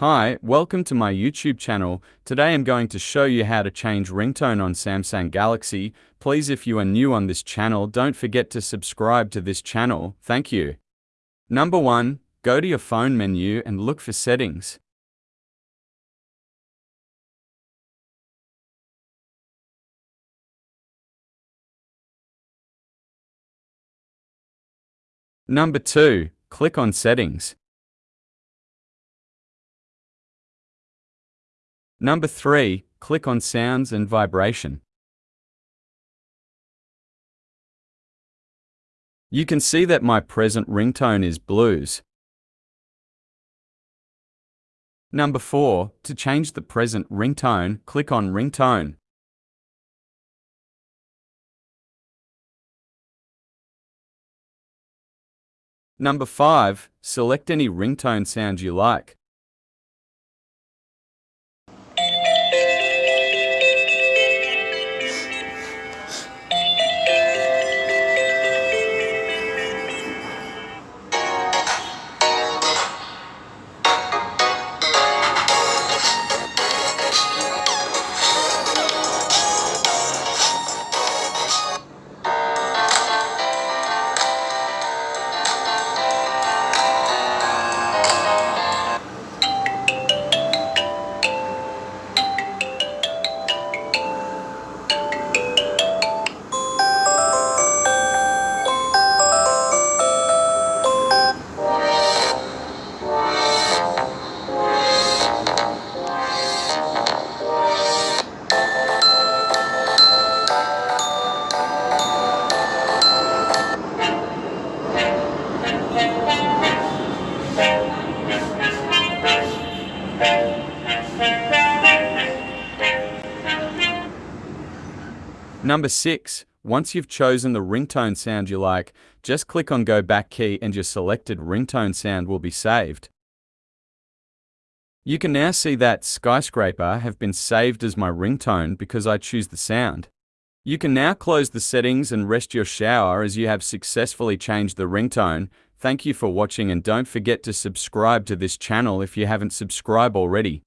Hi, welcome to my YouTube channel. Today I'm going to show you how to change ringtone on Samsung Galaxy. Please if you are new on this channel, don't forget to subscribe to this channel. Thank you. Number 1. Go to your phone menu and look for settings. Number 2. Click on Settings. Number 3. Click on Sounds and Vibration. You can see that my present ringtone is blues. Number 4. To change the present ringtone, click on Ringtone. Number 5. Select any ringtone sound you like. Number 6. Once you've chosen the ringtone sound you like, just click on Go Back key and your selected ringtone sound will be saved. You can now see that Skyscraper have been saved as my ringtone because I choose the sound. You can now close the settings and rest your shower as you have successfully changed the ringtone. Thank you for watching and don't forget to subscribe to this channel if you haven't subscribed already.